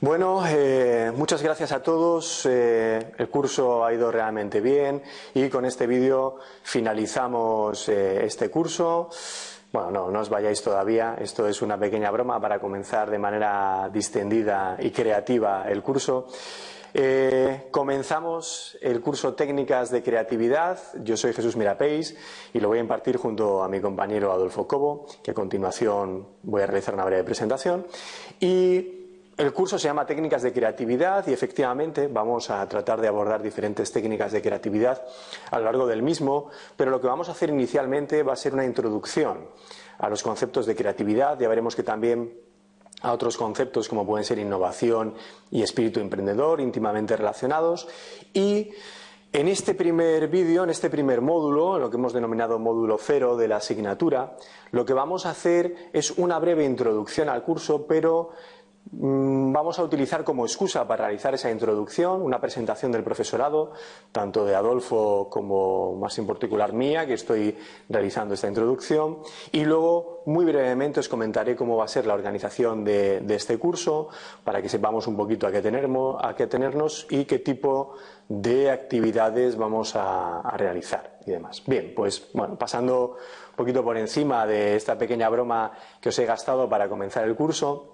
Bueno, eh, muchas gracias a todos. Eh, el curso ha ido realmente bien y con este vídeo finalizamos eh, este curso. Bueno, no, no os vayáis todavía. Esto es una pequeña broma para comenzar de manera distendida y creativa el curso. comenzamos el curso Técnicas de Creatividad. Yo soy Jesús Mirapéis y lo voy a impartir junto a mi compañero Adolfo Cobo, que a continuación voy a realizar una breve presentación. Y el curso se llama Técnicas de Creatividad y efectivamente vamos a tratar de abordar diferentes técnicas de creatividad a lo largo del mismo, pero lo que vamos a hacer inicialmente va a ser una introducción a los conceptos de creatividad. Ya veremos que también a otros conceptos como pueden ser innovación y espíritu emprendedor íntimamente relacionados y en este primer vídeo, en este primer módulo, lo que hemos denominado módulo cero de la asignatura, lo que vamos a hacer es una breve introducción al curso, pero vamos a utilizar como excusa para realizar esa introducción una presentación del profesorado, tanto de Adolfo como más en particular mía, que estoy realizando esta introducción, y luego muy brevemente os comentaré cómo va a ser la organización de, este curso, para que sepamos un poquito a qué, a qué tenernos y qué tipo de actividades vamos a, a realizar y demás. Bien, pues bueno, pasando un poquito por encima de esta pequeña broma que os he gastado para comenzar el curso,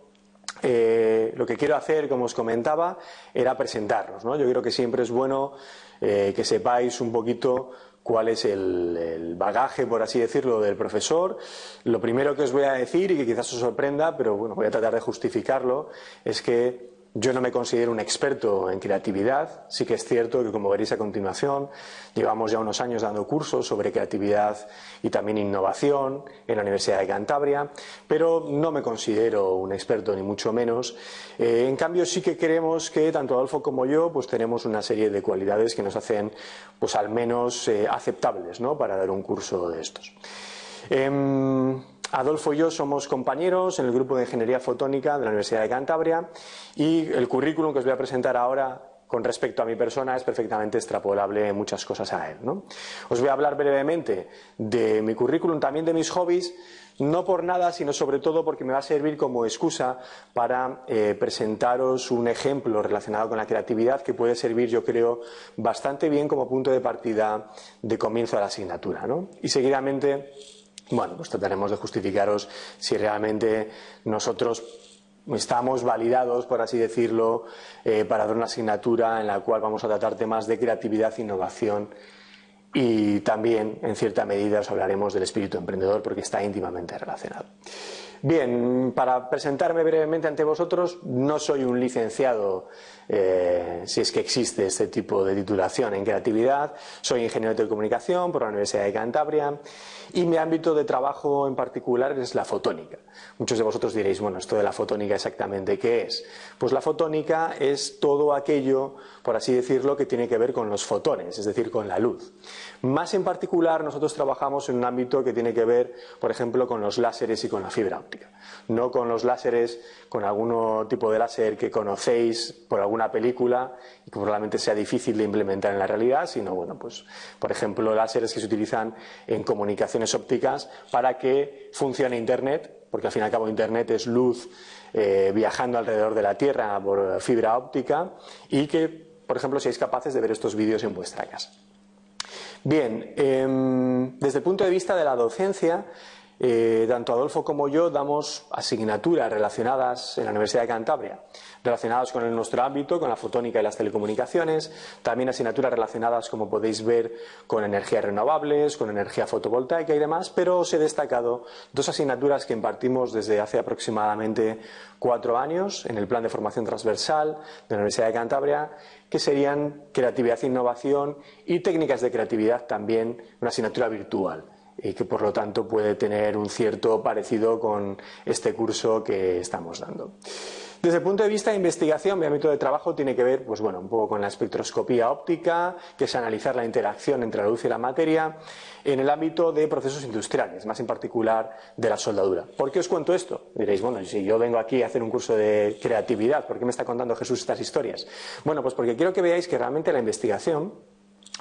eh, lo que quiero hacer, como os comentaba, era presentarnos. Yo creo que siempre es bueno eh, que sepáis un poquito cuál es el, el, bagaje, por así decirlo, del profesor. Lo primero que os voy a decir, y que quizás os sorprenda, pero bueno, voy a tratar de justificarlo, es que yo no me considero un experto en creatividad, sí que es cierto que como veréis a continuación, llevamos ya unos años dando cursos sobre creatividad y también innovación en la Universidad de Cantabria, pero no me considero un experto ni mucho menos. Eh, en cambio sí que creemos que tanto Adolfo como yo pues tenemos una serie de cualidades que nos hacen pues al menos eh, aceptables ¿no? para dar un curso de estos. Em, Adolfo y yo somos compañeros en el grupo de Ingeniería Fotónica de la Universidad de Cantabria y el currículum que os voy a presentar ahora con respecto a mi persona es perfectamente extrapolable en muchas cosas a él. Os voy a hablar brevemente de mi currículum, también de mis hobbies, no por nada, sino sobre todo porque me va a servir como excusa para eh, presentaros un ejemplo relacionado con la creatividad que puede servir, yo creo, bastante bien como punto de partida de comienzo de la asignatura. Y seguidamente bueno, pues trataremos de justificaros si realmente nosotros estamos validados, por así decirlo, eh, para dar una asignatura en la cual vamos a tratar temas de creatividad, innovación y también, en cierta medida, os hablaremos del espíritu emprendedor porque está íntimamente relacionado. Bien, para presentarme brevemente ante vosotros, no soy un licenciado, eh, si es que existe este tipo de titulación en creatividad, soy ingeniero de telecomunicación por la Universidad de Cantabria y mi ámbito de trabajo en particular es la fotónica. Muchos de vosotros diréis, bueno, esto de la fotónica exactamente qué es. Pues la fotónica es todo aquello, por así decirlo, que tiene que ver con los fotones, es decir, con la luz. Más en particular, nosotros trabajamos en un ámbito que tiene que ver, por ejemplo, con los láseres y con la fibra óptica. No con los láseres, con algún tipo de láser que conocéis por alguna película y que probablemente sea difícil de implementar en la realidad, sino, bueno, pues, por ejemplo, láseres que se utilizan en comunicaciones ópticas para que funcione Internet, porque al fin y al cabo Internet es luz eh, viajando alrededor de la Tierra por fibra óptica y que, por ejemplo, seáis capaces de ver estos vídeos en vuestra casa. Bien, em, desde el punto de vista de la docencia, eh, tanto Adolfo como yo damos asignaturas relacionadas en la Universidad de Cantabria, relacionadas con nuestro ámbito, con la fotónica y las telecomunicaciones, también asignaturas relacionadas, como podéis ver, con energías renovables, con energía fotovoltaica y demás, pero os he destacado dos asignaturas que impartimos desde hace aproximadamente cuatro años en el plan de formación transversal de la Universidad de Cantabria que serían creatividad e innovación y técnicas de creatividad también, una asignatura virtual y que por lo tanto puede tener un cierto parecido con este curso que estamos dando. Desde el punto de vista de investigación, mi ámbito de trabajo tiene que ver, pues bueno, un poco con la espectroscopía óptica, que es analizar la interacción entre la luz y la materia, en el ámbito de procesos industriales, más en particular de la soldadura. ¿Por qué os cuento esto? Diréis, bueno, si yo vengo aquí a hacer un curso de creatividad, ¿por qué me está contando Jesús estas historias? Bueno, pues porque quiero que veáis que realmente la investigación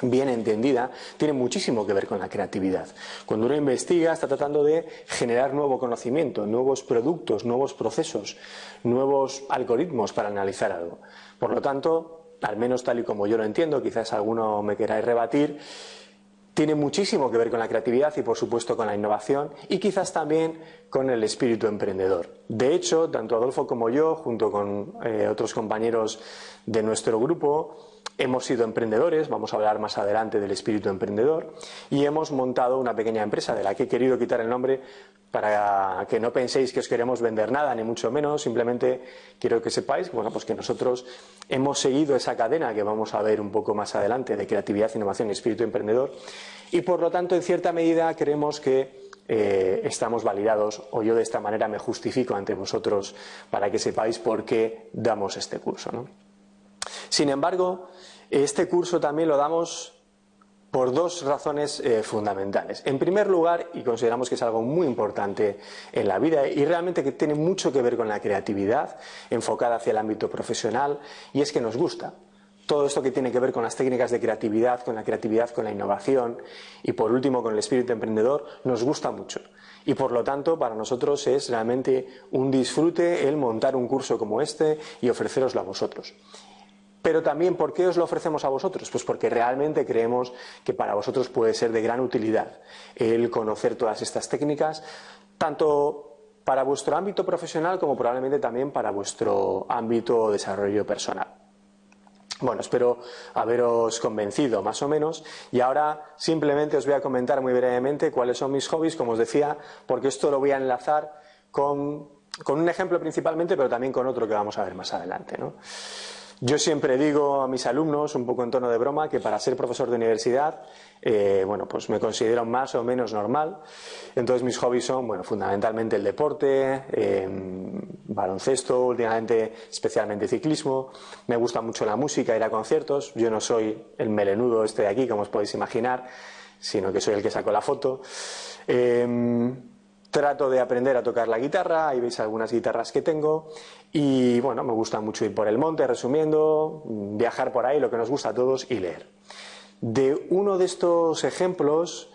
bien entendida, tiene muchísimo que ver con la creatividad. Cuando uno investiga, está tratando de generar nuevo conocimiento, nuevos productos, nuevos procesos, nuevos algoritmos para analizar algo. Por lo tanto, al menos tal y como yo lo entiendo, quizás alguno me queráis rebatir, tiene muchísimo que ver con la creatividad y por supuesto con la innovación y quizás también con el espíritu emprendedor. De hecho, tanto Adolfo como yo, junto con eh, otros compañeros de nuestro grupo, hemos sido emprendedores, vamos a hablar más adelante del espíritu emprendedor, y hemos montado una pequeña empresa de la que he querido quitar el nombre para que no penséis que os queremos vender nada, ni mucho menos, simplemente quiero que sepáis bueno, pues que nosotros hemos seguido esa cadena que vamos a ver un poco más adelante de creatividad, innovación y espíritu emprendedor, y por lo tanto, en cierta medida, creemos que eh, estamos validados o yo de esta manera me justifico ante vosotros para que sepáis por qué damos este curso. Sin embargo, este curso también lo damos por dos razones eh, fundamentales. En primer lugar, y consideramos que es algo muy importante en la vida y realmente que tiene mucho que ver con la creatividad enfocada hacia el ámbito profesional, y es que nos gusta. Todo esto que tiene que ver con las técnicas de creatividad, con la creatividad, con la innovación y por último con el espíritu emprendedor, nos gusta mucho. Y por lo tanto, para nosotros es realmente un disfrute el montar un curso como este y ofreceroslo a vosotros. Pero también, ¿por qué os lo ofrecemos a vosotros? Pues porque realmente creemos que para vosotros puede ser de gran utilidad el conocer todas estas técnicas, tanto para vuestro ámbito profesional como probablemente también para vuestro ámbito de desarrollo personal. Bueno, espero haberos convencido más o menos y ahora simplemente os voy a comentar muy brevemente cuáles son mis hobbies, como os decía, porque esto lo voy a enlazar con, con un ejemplo principalmente, pero también con otro que vamos a ver más adelante. ¿no? Yo siempre digo a mis alumnos, un poco en tono de broma, que para ser profesor de universidad, eh, bueno, pues me considero más o menos normal. Entonces mis hobbies son, bueno, fundamentalmente el deporte, em, baloncesto, últimamente especialmente ciclismo. Me gusta mucho la música, ir a conciertos. Yo no soy el melenudo este de aquí, como os podéis imaginar, sino que soy el que sacó la foto. Em, trato de aprender a tocar la guitarra, ahí veis algunas guitarras que tengo y bueno, me gusta mucho ir por el monte, resumiendo, viajar por ahí, lo que nos gusta a todos y leer. De uno de estos ejemplos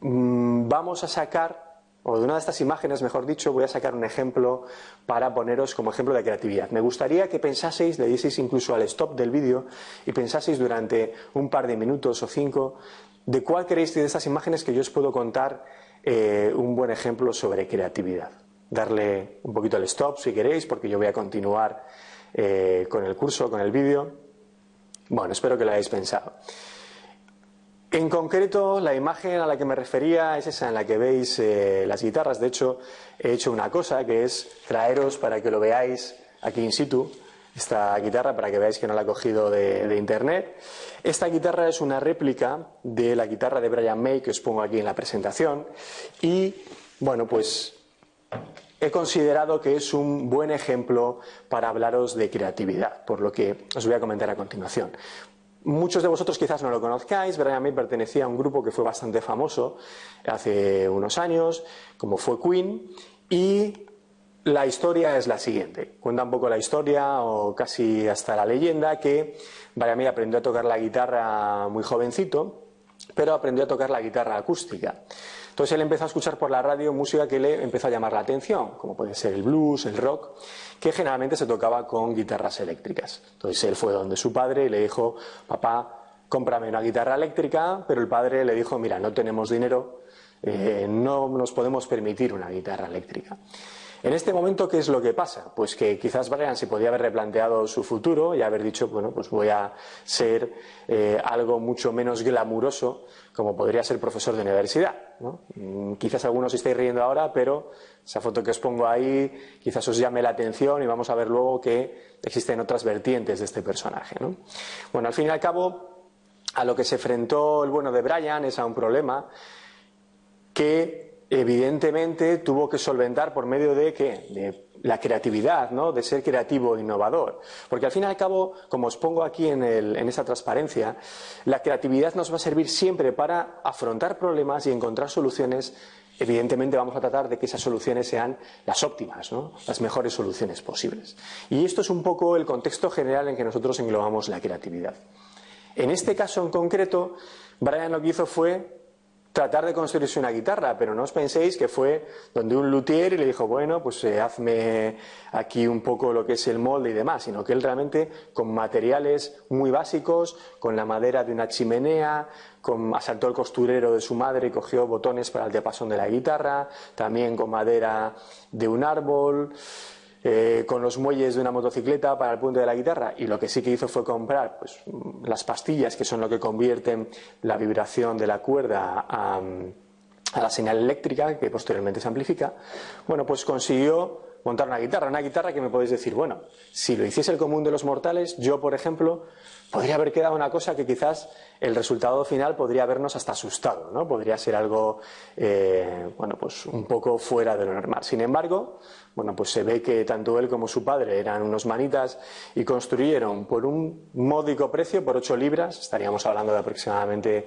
mm, vamos a sacar, o de una de estas imágenes, mejor dicho, voy a sacar un ejemplo para poneros como ejemplo de creatividad. Me gustaría que pensaseis, le dieseis incluso al stop del vídeo y pensaseis durante un par de minutos o cinco de cuál queréis de estas imágenes que yo os puedo contar eh, un buen ejemplo sobre creatividad. Darle un poquito al stop si queréis, porque yo voy a continuar eh, con el curso, con el vídeo. Bueno, espero que lo hayáis pensado. En concreto, la imagen a la que me refería es esa en la que veis eh, las guitarras. De hecho, he hecho una cosa que es traeros para que lo veáis aquí in situ esta guitarra para que veáis que no la he cogido de, internet. Esta guitarra es una réplica de la guitarra de Brian May que os pongo aquí en la presentación y bueno pues he considerado que es un buen ejemplo para hablaros de creatividad, por lo que os voy a comentar a continuación. Muchos de vosotros quizás no lo conozcáis, Brian May pertenecía a un grupo que fue bastante famoso hace unos años, como fue Queen, y la historia es la siguiente. Cuenta un poco la historia, o casi hasta la leyenda, que Brian aprendió a tocar la guitarra muy jovencito, pero aprendió a tocar la guitarra acústica. Entonces él empezó a escuchar por la radio música que le empezó a llamar la atención, como puede ser el blues, el rock, que generalmente se tocaba con guitarras eléctricas. Entonces él fue donde su padre y le dijo, papá, cómprame una guitarra eléctrica, pero el padre le dijo, mira, no tenemos dinero, eh, no nos podemos permitir una guitarra eléctrica. En este momento, ¿qué es lo que pasa? Pues que quizás Brian se podía haber replanteado su futuro y haber dicho, bueno, pues voy a ser eh, algo mucho menos glamuroso como podría ser profesor de universidad. Mm, quizás algunos estéis riendo ahora, pero esa foto que os pongo ahí quizás os llame la atención y vamos a ver luego que existen otras vertientes de este personaje. Bueno, al fin y al cabo, a lo que se enfrentó el bueno de Brian es a un problema que evidentemente tuvo que solventar por medio de qué? De la creatividad, ¿no? De ser creativo e innovador. Porque al fin y al cabo, como os pongo aquí en, en esa transparencia, la creatividad nos va a servir siempre para afrontar problemas y encontrar soluciones. Evidentemente vamos a tratar de que esas soluciones sean las óptimas, ¿no? las mejores soluciones posibles. Y esto es un poco el contexto general en que nosotros englobamos la creatividad. En este caso en concreto, Brian lo que hizo fue tratar de construirse una guitarra, pero no os penséis que fue donde un luthier y le dijo, bueno, pues eh, hazme aquí un poco lo que es el molde y demás, sino que él realmente con materiales muy básicos, con la madera de una chimenea, asaltó el costurero de su madre y cogió botones para el diapasón de la guitarra, también con madera de un árbol, eh, con los muelles de una motocicleta para el puente de la guitarra y lo que sí que hizo fue comprar pues, las pastillas que son lo que convierten la vibración de la cuerda a, a la señal eléctrica que posteriormente se amplifica, bueno, pues consiguió montar una guitarra, una guitarra que me podéis decir, bueno, si lo hiciese el común de los mortales, yo, por ejemplo, podría haber quedado una cosa que quizás el resultado final podría habernos hasta asustado, ¿no? Podría ser algo, eh, bueno, pues un poco fuera de lo normal. Sin embargo, bueno, pues se ve que tanto él como su padre eran unos manitas y construyeron por un módico precio, por 8 libras, estaríamos hablando de aproximadamente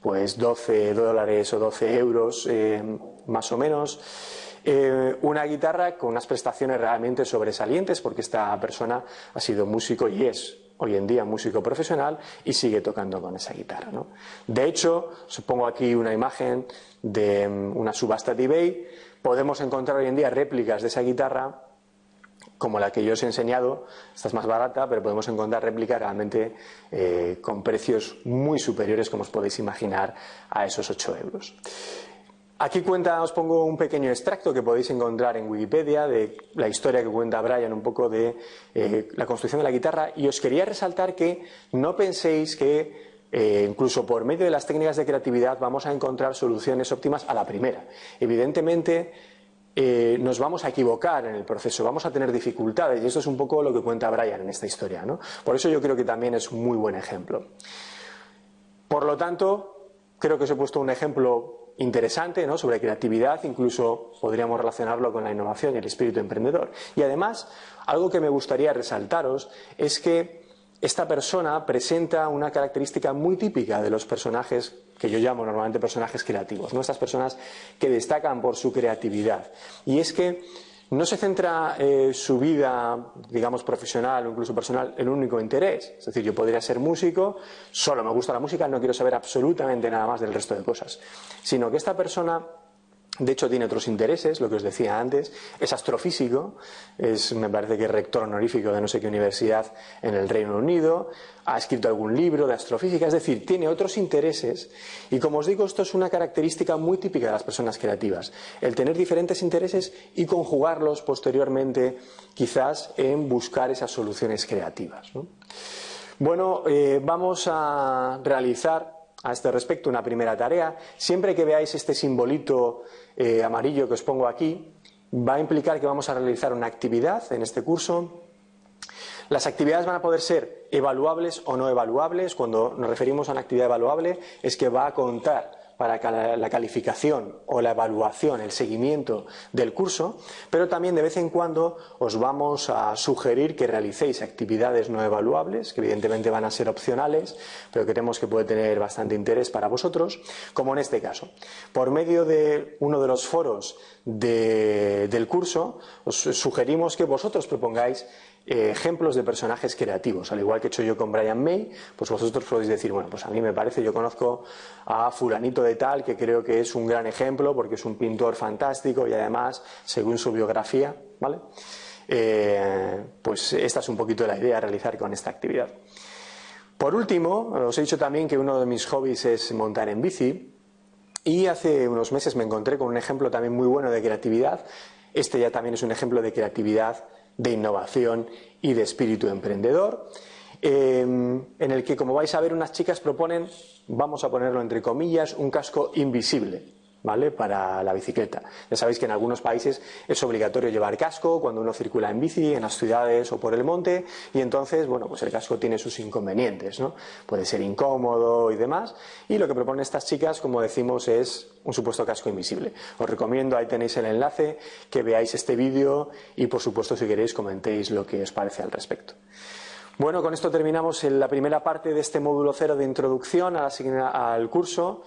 pues 12 dólares o 12 euros eh, más o menos, eh, una guitarra con unas prestaciones realmente sobresalientes porque esta persona ha sido músico y es hoy en día músico profesional y sigue tocando con esa guitarra. De hecho, pongo aquí una imagen de mm, una subasta de eBay. Podemos encontrar hoy en día réplicas de esa guitarra como la que yo os he enseñado, esta es más barata, pero podemos encontrar réplicas realmente eh, con precios muy superiores, como os podéis imaginar, a esos 8 euros. Aquí cuenta, os pongo un pequeño extracto que podéis encontrar en Wikipedia de la historia que cuenta Brian un poco de eh, la construcción de la guitarra y os quería resaltar que no penséis que eh, incluso por medio de las técnicas de creatividad vamos a encontrar soluciones óptimas a la primera. Evidentemente eh, nos vamos a equivocar en el proceso, vamos a tener dificultades y esto es un poco lo que cuenta Brian en esta historia. ¿no? Por eso yo creo que también es un muy buen ejemplo. Por lo tanto, creo que os he puesto un ejemplo interesante ¿no? sobre creatividad, incluso podríamos relacionarlo con la innovación y el espíritu emprendedor. Y además, algo que me gustaría resaltaros es que esta persona presenta una característica muy típica de los personajes que yo llamo normalmente personajes creativos, ¿no? estas personas que destacan por su creatividad. Y es que no se centra eh, su vida, digamos, profesional o incluso personal en un único interés. Es decir, yo podría ser músico, solo me gusta la música, no quiero saber absolutamente nada más del resto de cosas. Sino que esta persona de hecho, tiene otros intereses, lo que os decía antes. Es astrofísico, es, me parece que rector honorífico de no sé qué universidad en el Reino Unido. Ha escrito algún libro de astrofísica, es decir, tiene otros intereses. Y como os digo, esto es una característica muy típica de las personas creativas. El tener diferentes intereses y conjugarlos posteriormente, quizás en buscar esas soluciones creativas. Bueno, eh, vamos a realizar a este respecto una primera tarea. Siempre que veáis este simbolito eh, amarillo que os pongo aquí, va a implicar que vamos a realizar una actividad en este curso. Las actividades van a poder ser evaluables o no evaluables. Cuando nos referimos a una actividad evaluable es que va a contar para la calificación o la evaluación, el seguimiento del curso, pero también de vez en cuando os vamos a sugerir que realicéis actividades no evaluables, que evidentemente van a ser opcionales, pero creemos que puede tener bastante interés para vosotros, como en este caso. Por medio de uno de los foros del curso, os sugerimos que vosotros propongáis ejemplos de personajes creativos, al igual que he hecho yo con Brian May, pues vosotros podéis decir, bueno, pues a mí me parece, yo conozco a fulanito de tal, que creo que es un gran ejemplo, porque es un pintor fantástico y además, según su biografía, ¿vale? Eh, pues esta es un poquito la idea a realizar con esta actividad. Por último, os he dicho también que uno de mis hobbies es montar en bici y hace unos meses me encontré con un ejemplo también muy bueno de creatividad. Este ya también es un ejemplo de creatividad de innovación y de espíritu emprendedor, eh, en el que, como vais a ver, unas chicas proponen, vamos a ponerlo entre comillas, un casco invisible. ¿Vale? Para la bicicleta. Ya sabéis que en algunos países es obligatorio llevar casco cuando uno circula en bici, en las ciudades o por el monte, y entonces, bueno, pues el casco tiene sus inconvenientes, ¿no? Puede ser incómodo y demás, y lo que proponen estas chicas, como decimos, es un supuesto casco invisible. Os recomiendo, ahí tenéis el enlace, que veáis este vídeo y, por supuesto, si queréis, comentéis lo que os parece al respecto. Bueno, con esto terminamos la primera parte de este módulo cero de introducción al curso.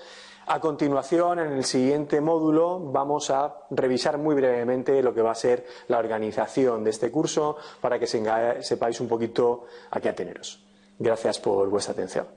A continuación, en el siguiente módulo, vamos a revisar muy brevemente lo que va a ser la organización de este curso para que sepáis un poquito a qué ateneros. Gracias por vuestra atención.